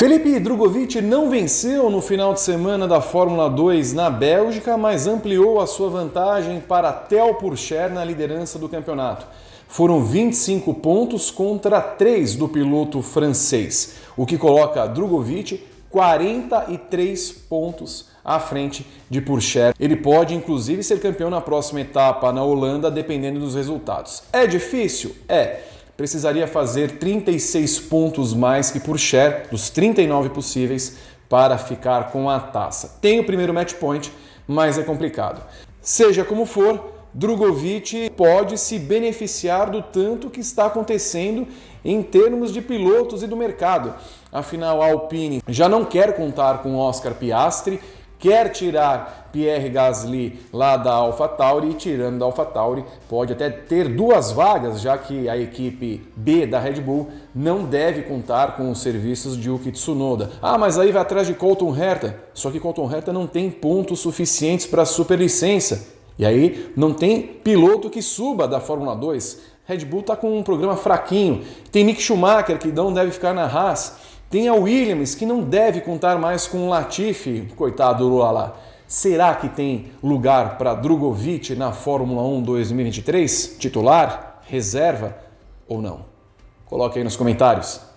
Felipe Drogovic não venceu no final de semana da Fórmula 2 na Bélgica, mas ampliou a sua vantagem para Theo Pourchaire na liderança do campeonato. Foram 25 pontos contra 3 do piloto francês, o que coloca Drogovic 43 pontos à frente de Pourchaire. Ele pode inclusive ser campeão na próxima etapa na Holanda, dependendo dos resultados. É difícil? É precisaria fazer 36 pontos mais que Pourchaire, dos 39 possíveis, para ficar com a taça. Tem o primeiro match point, mas é complicado. Seja como for, Drogovic pode se beneficiar do tanto que está acontecendo em termos de pilotos e do mercado. Afinal, a Alpine já não quer contar com Oscar Piastri quer tirar Pierre Gasly lá da AlphaTauri e tirando da AlphaTauri pode até ter duas vagas, já que a equipe B da Red Bull não deve contar com os serviços de Yuki Tsunoda. Ah, mas aí vai atrás de Colton Herta, só que Colton Herta não tem pontos suficientes para a superlicença. E aí não tem piloto que suba da Fórmula 2. Red Bull está com um programa fraquinho. Tem Mick Schumacher que não deve ficar na Haas. Tem a Williams, que não deve contar mais com o Latifi, coitado do Lula Será que tem lugar para Drogovic na Fórmula 1 2023? Titular? Reserva ou não? Coloque aí nos comentários.